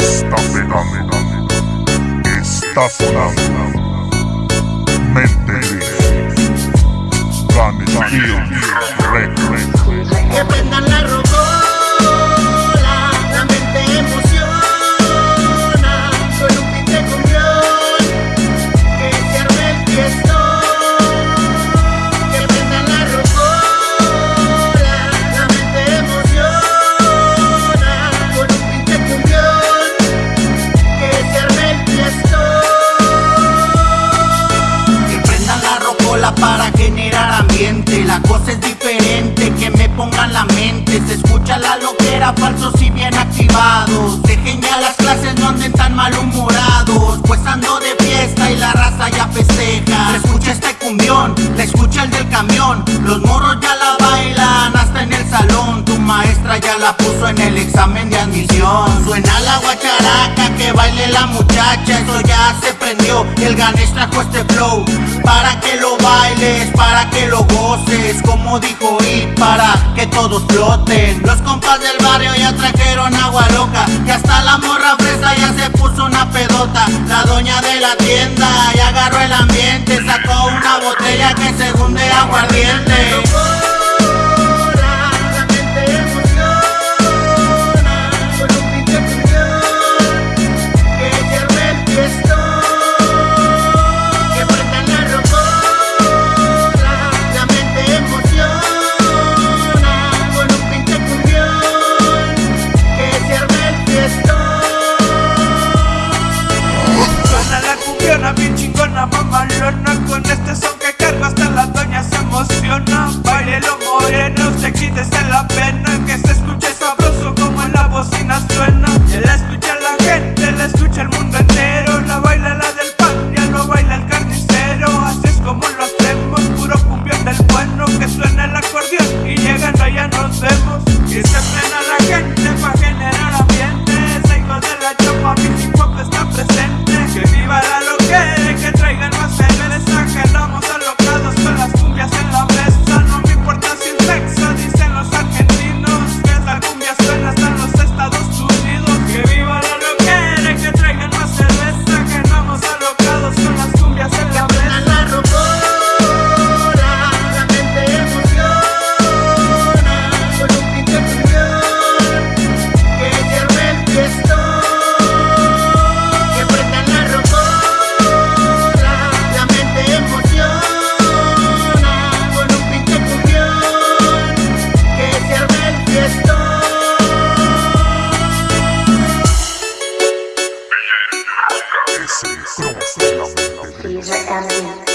Está pegando, está sonando. Mente Se escucha la loquera, falsos y bien activados. Dejen ya las clases, no anden tan malhumorados. Pues ando de fiesta y la raza ya festeja. Se escucha este cumbión, la escucha el del camión. Los morros ya la bailan hasta en el salón. Tu maestra ya la puso en el examen de admisión. Suena la guacharaca, que baile la muchacha Eso ya se prendió, el Ganesh trajo este flow. Para que lo bailes, para que lo goces Como dijo y para que todos floten. Los compas del barrio ya trajeron agua loca Y hasta la morra fresa ya se puso una pedota. La doña de la tienda ya agarró el ambiente Sacó una botella que se hunde aguardiente chingona, mamalona Con este son que cargo hasta la doña se emociona. Baile lo moreno, se quítese la pena Que se escuche sabroso como en la bocina suena. La escucha la gente, la escucha el mundo entero. La baila la del pan, ya no baila el carnicero. Así es como lo hacemos, puro cumbión del bueno Que suena el acordeón. Y llegando ya nos vemos Y se frena la gente pa' generar ambiente. Ese hijo de la chapa, mi hip está presente Que viva la que traigan please let them be.